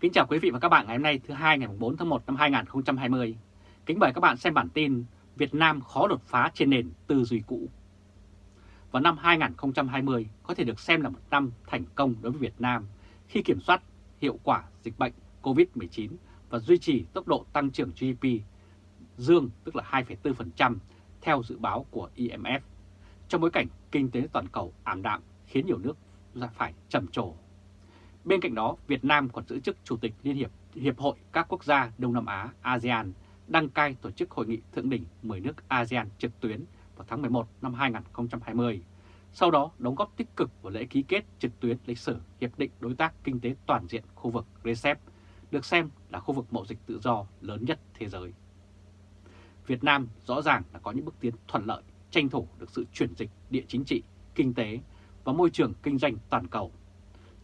Kính chào quý vị và các bạn ngày hôm nay thứ hai ngày 4 tháng 1 năm 2020. Kính mời các bạn xem bản tin Việt Nam khó đột phá trên nền tư duy cũ. Vào năm 2020 có thể được xem là một năm thành công đối với Việt Nam khi kiểm soát hiệu quả dịch bệnh COVID-19 và duy trì tốc độ tăng trưởng GDP dương tức là 2,4% theo dự báo của IMF trong bối cảnh kinh tế toàn cầu ảm đạm khiến nhiều nước phải trầm trồ. Bên cạnh đó, Việt Nam còn giữ chức Chủ tịch Liên hiệp Hiệp hội các quốc gia Đông Nam Á ASEAN đăng cai tổ chức hội nghị thượng đỉnh 10 nước ASEAN trực tuyến vào tháng 11 năm 2020. Sau đó đóng góp tích cực vào lễ ký kết trực tuyến lịch sử Hiệp định Đối tác Kinh tế Toàn diện khu vực RCEP, được xem là khu vực mậu dịch tự do lớn nhất thế giới. Việt Nam rõ ràng là có những bước tiến thuận lợi, tranh thủ được sự chuyển dịch địa chính trị, kinh tế và môi trường kinh doanh toàn cầu.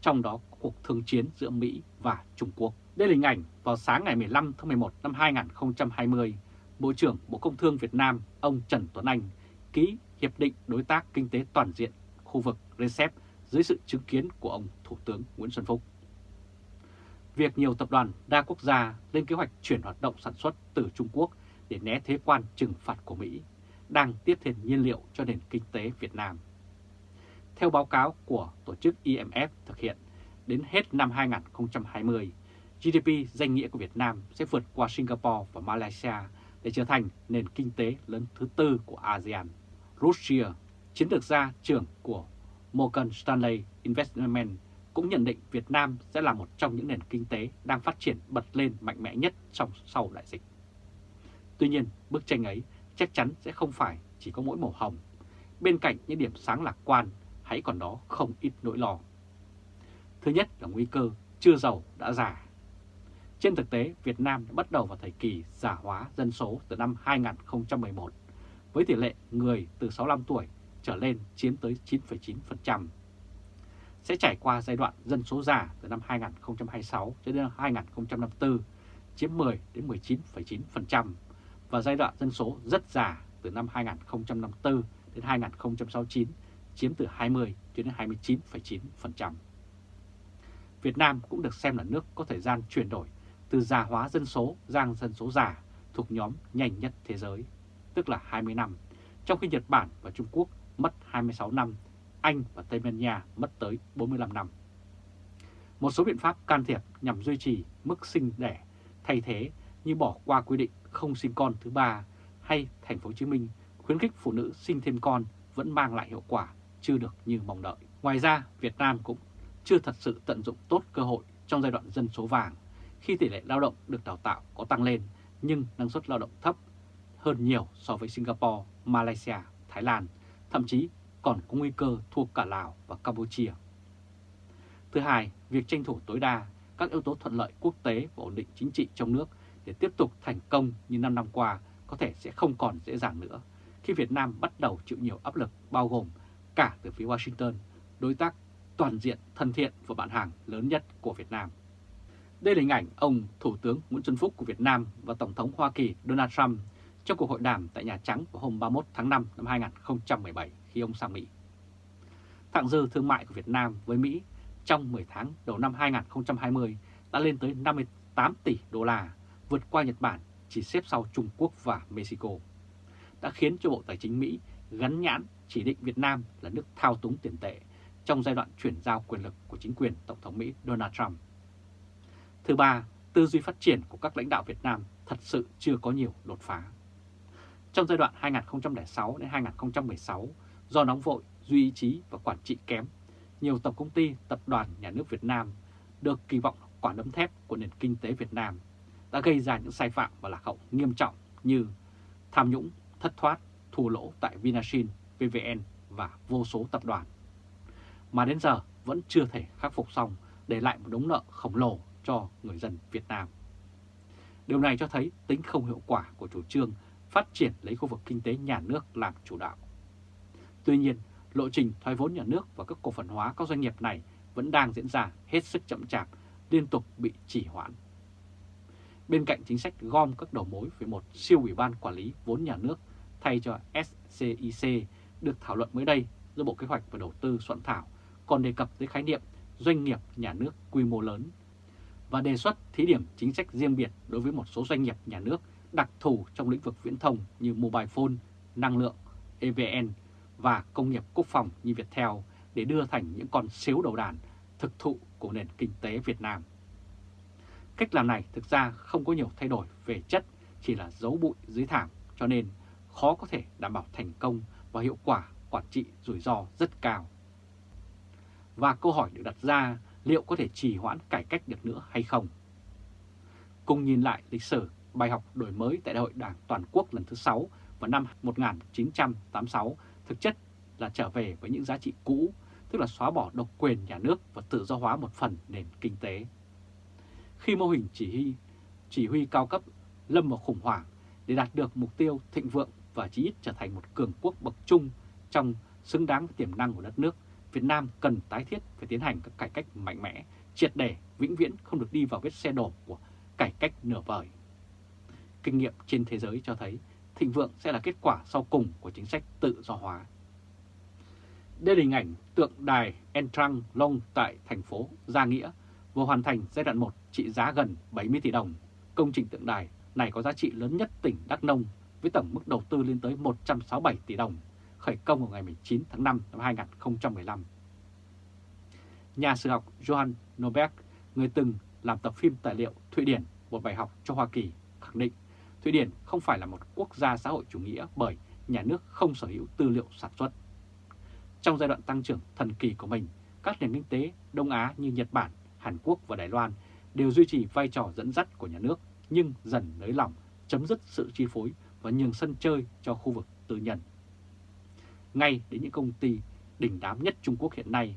Trong đó cuộc thương chiến giữa Mỹ và Trung Quốc. Đây là hình ảnh vào sáng ngày 15 tháng 11 năm 2020, Bộ trưởng Bộ Công Thương Việt Nam ông Trần Tuấn Anh ký Hiệp định Đối tác Kinh tế Toàn diện khu vực RCEP dưới sự chứng kiến của ông Thủ tướng Nguyễn Xuân Phúc. Việc nhiều tập đoàn đa quốc gia lên kế hoạch chuyển hoạt động sản xuất từ Trung Quốc để né thế quan trừng phạt của Mỹ đang tiếp thêm nhiên liệu cho nền kinh tế Việt Nam. Theo báo cáo của tổ chức IMF thực hiện, đến hết năm 2020, GDP danh nghĩa của Việt Nam sẽ vượt qua Singapore và Malaysia để trở thành nền kinh tế lớn thứ tư của ASEAN. Russia, chiến lược gia trưởng của Morgan Stanley Investment, cũng nhận định Việt Nam sẽ là một trong những nền kinh tế đang phát triển bật lên mạnh mẽ nhất trong sau đại dịch. Tuy nhiên, bức tranh ấy chắc chắn sẽ không phải chỉ có mỗi màu hồng. Bên cạnh những điểm sáng lạc quan, hãy còn đó không ít nỗi lo. Thứ nhất là nguy cơ chưa giàu đã già. Trên thực tế, Việt Nam đã bắt đầu vào thời kỳ già hóa dân số từ năm 2011, với tỷ lệ người từ 65 tuổi trở lên chiếm tới 9,9%. Sẽ trải qua giai đoạn dân số già từ năm 2026 cho đến năm 2054, chiếm 10 đến 19,9%, và giai đoạn dân số rất già từ năm 2054 đến 2069, chiếm từ 20 đến 29,9%. Việt Nam cũng được xem là nước có thời gian chuyển đổi từ già hóa dân số sang dân số già thuộc nhóm nhanh nhất thế giới, tức là 20 năm, trong khi Nhật Bản và Trung Quốc mất 26 năm, Anh và Tây Ban Nha mất tới 45 năm. Một số biện pháp can thiệp nhằm duy trì mức sinh đẻ thay thế như bỏ qua quy định không sinh con thứ ba hay thành phố Hồ Chí Minh khuyến khích phụ nữ sinh thêm con vẫn mang lại hiệu quả chưa được như mong đợi. Ngoài ra, Việt Nam cũng chưa thật sự tận dụng tốt cơ hội trong giai đoạn dân số vàng khi tỷ lệ lao động được đào tạo có tăng lên nhưng năng suất lao động thấp hơn nhiều so với Singapore, Malaysia, Thái Lan, thậm chí còn có nguy cơ thua cả Lào và Campuchia. Thứ hai, việc tranh thủ tối đa các yếu tố thuận lợi quốc tế và ổn định chính trị trong nước để tiếp tục thành công như 5 năm qua có thể sẽ không còn dễ dàng nữa khi Việt Nam bắt đầu chịu nhiều áp lực bao gồm cả từ phía Washington, đối tác toàn diện thân thiện và bạn hàng lớn nhất của Việt Nam. Đây là hình ảnh ông Thủ tướng Nguyễn Xuân Phúc của Việt Nam và Tổng thống Hoa Kỳ Donald Trump trong cuộc hội đàm tại Nhà Trắng vào hôm 31 tháng 5 năm 2017 khi ông sang Mỹ. Thặng dư thương mại của Việt Nam với Mỹ trong 10 tháng đầu năm 2020 đã lên tới 58 tỷ đô la, vượt qua Nhật Bản chỉ xếp sau Trung Quốc và Mexico, đã khiến cho Bộ Tài chính Mỹ gắn nhãn chỉ định Việt Nam là nước thao túng tiền tệ trong giai đoạn chuyển giao quyền lực của chính quyền Tổng thống Mỹ Donald Trump. Thứ ba, tư duy phát triển của các lãnh đạo Việt Nam thật sự chưa có nhiều đột phá. Trong giai đoạn 2006 đến 2016, do nóng vội, duy ý chí và quản trị kém, nhiều tổng công ty, tập đoàn nhà nước Việt Nam được kỳ vọng quả đấm thép của nền kinh tế Việt Nam đã gây ra những sai phạm và lạc hậu nghiêm trọng như tham nhũng, thất thoát, thua lỗ tại Vinasin, PVN và vô số tập đoàn. Mà đến giờ vẫn chưa thể khắc phục xong để lại một đống nợ khổng lồ cho người dân Việt Nam. Điều này cho thấy tính không hiệu quả của chủ trương phát triển lấy khu vực kinh tế nhà nước làm chủ đạo. Tuy nhiên, lộ trình thoái vốn nhà nước và các cổ phần hóa các doanh nghiệp này vẫn đang diễn ra hết sức chậm chạp, liên tục bị trì hoãn. Bên cạnh chính sách gom các đầu mối về một siêu ủy ban quản lý vốn nhà nước thay cho SCIC được thảo luận mới đây do Bộ Kế hoạch và Đầu tư soạn thảo còn đề cập tới khái niệm doanh nghiệp nhà nước quy mô lớn và đề xuất thí điểm chính sách riêng biệt đối với một số doanh nghiệp nhà nước đặc thù trong lĩnh vực viễn thông như mobile phone, năng lượng, EVN và công nghiệp quốc phòng như Viettel để đưa thành những con xếu đầu đàn thực thụ của nền kinh tế Việt Nam. Cách làm này thực ra không có nhiều thay đổi về chất, chỉ là dấu bụi dưới thảm cho nên khó có thể đảm bảo thành công và hiệu quả quản trị rủi ro rất cao. Và câu hỏi được đặt ra liệu có thể trì hoãn cải cách được nữa hay không? Cùng nhìn lại lịch sử bài học đổi mới tại Đại hội Đảng Toàn quốc lần thứ 6 vào năm 1986 thực chất là trở về với những giá trị cũ, tức là xóa bỏ độc quyền nhà nước và tự do hóa một phần nền kinh tế. Khi mô hình chỉ huy, chỉ huy cao cấp lâm vào khủng hoảng để đạt được mục tiêu thịnh vượng và chí ít trở thành một cường quốc bậc trung trong xứng đáng với tiềm năng của đất nước, Việt Nam cần tái thiết phải tiến hành các cải cách mạnh mẽ, triệt để, vĩnh viễn không được đi vào vết xe đổ của cải cách nửa vời. Kinh nghiệm trên thế giới cho thấy thịnh vượng sẽ là kết quả sau cùng của chính sách tự do hóa. Đây là hình ảnh tượng đài Entrang Long tại thành phố Gia Nghĩa vừa hoàn thành giai đoạn 1 trị giá gần 70 tỷ đồng. Công trình tượng đài này có giá trị lớn nhất tỉnh Đắk Nông với tổng mức đầu tư lên tới 167 tỷ đồng, khởi công vào ngày 19 tháng 5 năm 2015. Nhà sử học Johan Norberg, người từng làm tập phim tài liệu Thụy Điển, một bài học cho Hoa Kỳ, khẳng định Thụy Điển không phải là một quốc gia xã hội chủ nghĩa bởi nhà nước không sở hữu tư liệu sản xuất. Trong giai đoạn tăng trưởng thần kỳ của mình, các nền kinh tế Đông Á như Nhật Bản, Hàn Quốc và Đài Loan đều duy trì vai trò dẫn dắt của nhà nước nhưng dần nới lỏng, chấm dứt sự chi phối và nhường sân chơi cho khu vực tư nhân. Ngay đến những công ty đỉnh đám nhất Trung Quốc hiện nay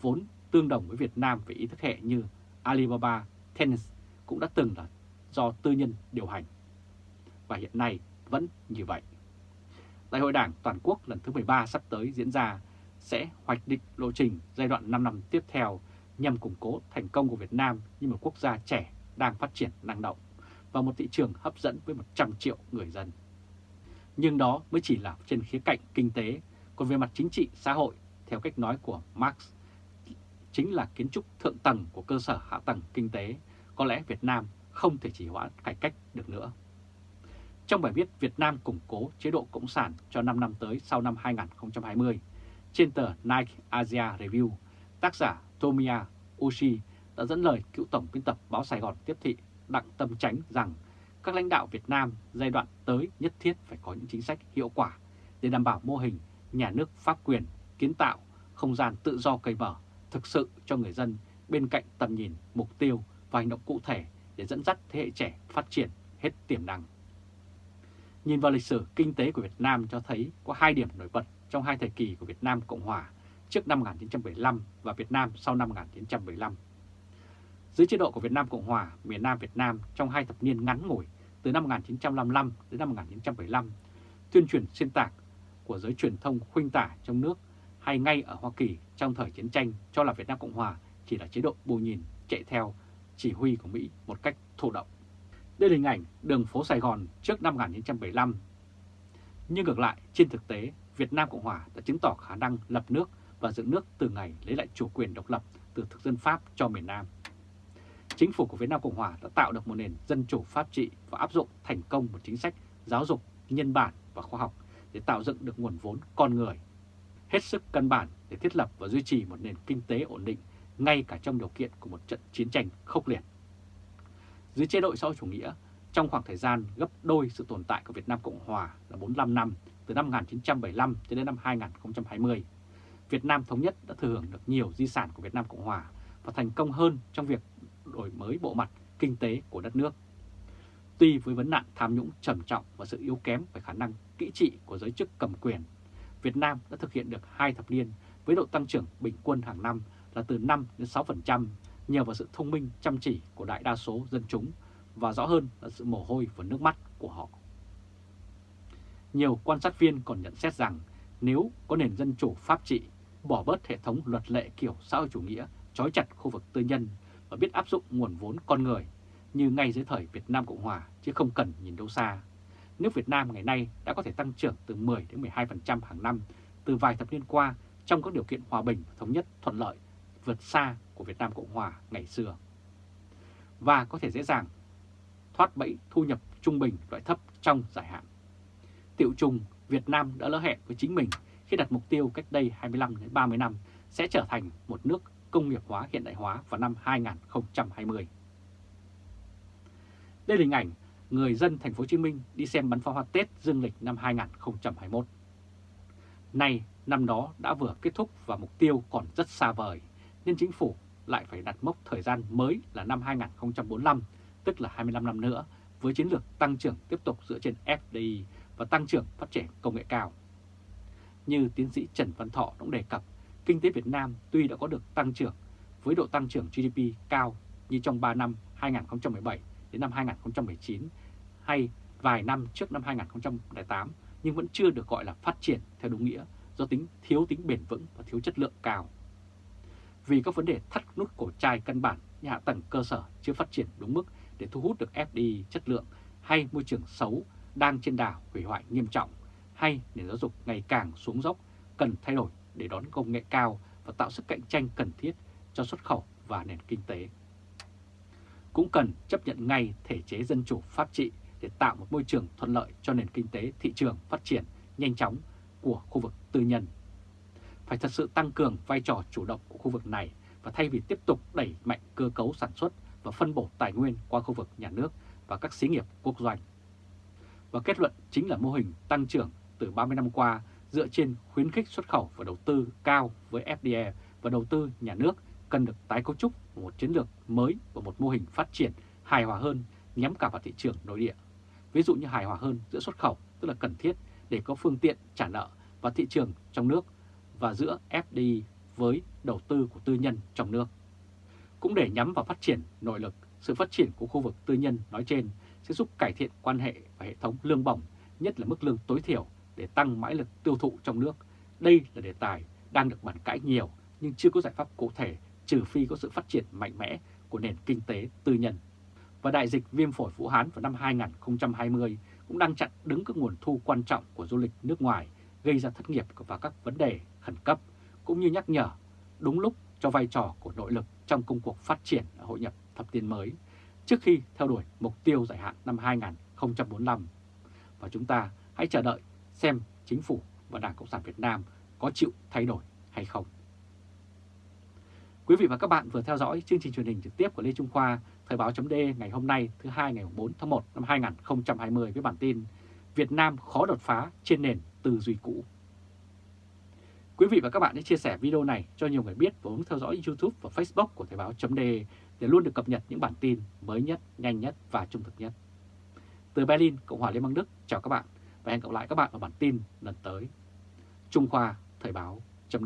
vốn tương đồng với Việt Nam về ý thức hệ như Alibaba, Tencent cũng đã từng là do tư nhân điều hành. Và hiện nay vẫn như vậy. Đại hội Đảng Toàn quốc lần thứ 13 sắp tới diễn ra sẽ hoạch định lộ trình giai đoạn 5 năm tiếp theo nhằm củng cố thành công của Việt Nam như một quốc gia trẻ đang phát triển năng động và một thị trường hấp dẫn với 100 triệu người dân. Nhưng đó mới chỉ là trên khía cạnh kinh tế, còn về mặt chính trị xã hội, theo cách nói của Marx, chính là kiến trúc thượng tầng của cơ sở hạ tầng kinh tế, có lẽ Việt Nam không thể chỉ hoãn cải cách được nữa. Trong bài viết Việt Nam củng cố chế độ Cộng sản cho 5 năm tới sau năm 2020, trên tờ Nike Asia Review, tác giả Tomiya Oshii đã dẫn lời cựu tổng biên tập báo Sài Gòn tiếp thị Đặng Tâm Tránh rằng các lãnh đạo Việt Nam giai đoạn tới nhất thiết phải có những chính sách hiệu quả để đảm bảo mô hình nhà nước pháp quyền, kiến tạo, không gian tự do cởi mở thực sự cho người dân bên cạnh tầm nhìn, mục tiêu và hành động cụ thể để dẫn dắt thế hệ trẻ phát triển hết tiềm năng. Nhìn vào lịch sử kinh tế của Việt Nam cho thấy có hai điểm nổi bật trong hai thời kỳ của Việt Nam Cộng Hòa trước năm 1975 và Việt Nam sau năm 1975. Dưới chế độ của Việt Nam Cộng Hòa, miền Nam Việt Nam trong hai thập niên ngắn ngủi từ năm 1955 đến năm 1975, tuyên truyền xuyên tạc của giới truyền thông khuynh tả trong nước hay ngay ở Hoa Kỳ trong thời chiến tranh cho là Việt Nam Cộng Hòa chỉ là chế độ bù nhìn chạy theo chỉ huy của Mỹ một cách thụ động. Đây là hình ảnh đường phố Sài Gòn trước năm 1975. Nhưng ngược lại, trên thực tế, Việt Nam Cộng Hòa đã chứng tỏ khả năng lập nước và dựng nước từ ngày lấy lại chủ quyền độc lập từ thực dân Pháp cho miền Nam. Chính phủ của Việt Nam Cộng Hòa đã tạo được một nền dân chủ pháp trị và áp dụng thành công một chính sách giáo dục, nhân bản và khoa học để tạo dựng được nguồn vốn con người. Hết sức căn bản để thiết lập và duy trì một nền kinh tế ổn định ngay cả trong điều kiện của một trận chiến tranh khốc liệt. Dưới chế độ xã hội chủ nghĩa, trong khoảng thời gian gấp đôi sự tồn tại của Việt Nam Cộng Hòa là 45 năm, từ năm 1975 cho đến năm 2020, Việt Nam Thống Nhất đã thừa hưởng được nhiều di sản của Việt Nam Cộng Hòa và thành công hơn trong việc đổi mới bộ mặt kinh tế của đất nước. Tuy với vấn nạn tham nhũng trầm trọng và sự yếu kém về khả năng kỹ trị của giới chức cầm quyền, Việt Nam đã thực hiện được hai thập niên với độ tăng trưởng bình quân hàng năm là từ 5 đến 6% nhờ vào sự thông minh chăm chỉ của đại đa số dân chúng và rõ hơn là sự mồ hôi và nước mắt của họ. Nhiều quan sát viên còn nhận xét rằng nếu có nền dân chủ pháp trị, bỏ bớt hệ thống luật lệ kiểu xã hội chủ nghĩa, trói chặt khu vực tư nhân và biết áp dụng nguồn vốn con người như ngay dưới thời Việt Nam Cộng Hòa chứ không cần nhìn đâu xa. Nước Việt Nam ngày nay đã có thể tăng trưởng từ 10 đến 12% hàng năm từ vài thập niên qua trong các điều kiện hòa bình và thống nhất thuận lợi vượt xa của Việt Nam Cộng Hòa ngày xưa. và có thể dễ dàng thoát bẫy thu nhập trung bình loại thấp trong dài hạn. Tiệu trùng, Việt Nam đã lỡ hẹn với chính mình khi đặt mục tiêu cách đây 25 đến 30 năm sẽ trở thành một nước công nghiệp hóa hiện đại hóa vào năm 2020. Đây là hình ảnh người dân thành phố Hồ Chí Minh đi xem bắn pháo hoa Tết dương lịch năm 2021. Nay, năm đó đã vừa kết thúc và mục tiêu còn rất xa vời, nên chính phủ lại phải đặt mốc thời gian mới là năm 2045, tức là 25 năm nữa, với chiến lược tăng trưởng tiếp tục dựa trên FDI và tăng trưởng phát triển công nghệ cao. Như tiến sĩ Trần Văn Thọ cũng đề cập, kinh tế Việt Nam tuy đã có được tăng trưởng với độ tăng trưởng GDP cao như trong 3 năm 2017 đến năm 2019 hay vài năm trước năm 2008 nhưng vẫn chưa được gọi là phát triển theo đúng nghĩa do tính, thiếu tính bền vững và thiếu chất lượng cao. Vì các vấn đề thắt nút cổ chai căn bản như hạ tầng cơ sở chưa phát triển đúng mức để thu hút được FDI chất lượng hay môi trường xấu đang trên đà hủy hoại nghiêm trọng hay nền giáo dục ngày càng xuống dốc, cần thay đổi để đón công nghệ cao và tạo sức cạnh tranh cần thiết cho xuất khẩu và nền kinh tế. Cũng cần chấp nhận ngay thể chế dân chủ pháp trị để tạo một môi trường thuận lợi cho nền kinh tế, thị trường phát triển nhanh chóng của khu vực tư nhân. Phải thật sự tăng cường vai trò chủ động của khu vực này và thay vì tiếp tục đẩy mạnh cơ cấu sản xuất và phân bổ tài nguyên qua khu vực nhà nước và các xí nghiệp quốc doanh. Và kết luận chính là mô hình tăng trưởng từ 30 năm qua dựa trên khuyến khích xuất khẩu và đầu tư cao với FDI và đầu tư nhà nước cần được tái cấu trúc một chiến lược mới và một mô hình phát triển hài hòa hơn nhắm cả vào thị trường nội địa. Ví dụ như hài hòa hơn giữa xuất khẩu tức là cần thiết để có phương tiện trả nợ và thị trường trong nước và giữa FDI với đầu tư của tư nhân trong nước. Cũng để nhắm vào phát triển nội lực, sự phát triển của khu vực tư nhân nói trên sẽ giúp cải thiện quan hệ và hệ thống lương bổng, nhất là mức lương tối thiểu để tăng mãi lực tiêu thụ trong nước. Đây là đề tài đang được bàn cãi nhiều nhưng chưa có giải pháp cụ thể trừ phi có sự phát triển mạnh mẽ của nền kinh tế tư nhân. Và đại dịch viêm phổi Vũ Hán vào năm 2020 cũng đang chặn đứng các nguồn thu quan trọng của du lịch nước ngoài, gây ra thất nghiệp và các vấn đề khẩn cấp, cũng như nhắc nhở đúng lúc cho vai trò của nội lực trong công cuộc phát triển ở hội nhập thập niên mới, trước khi theo đuổi mục tiêu dài hạn năm 2045. Và chúng ta hãy chờ đợi xem chính phủ và Đảng Cộng sản Việt Nam có chịu thay đổi hay không. Quý vị và các bạn vừa theo dõi chương trình truyền hình trực tiếp của Lê Trung Khoa, Thời báo chấm ngày hôm nay thứ hai ngày 4 tháng 1 năm 2020 với bản tin Việt Nam khó đột phá trên nền tư duy cũ. Quý vị và các bạn hãy chia sẻ video này cho nhiều người biết và bấm theo dõi YouTube và Facebook của Thời báo chấm để luôn được cập nhật những bản tin mới nhất, nhanh nhất và trung thực nhất. Từ Berlin, Cộng hòa Liên bang Đức, chào các bạn và hẹn gặp lại các bạn ở bản tin lần tới. Trung Khoa Thời báo chấm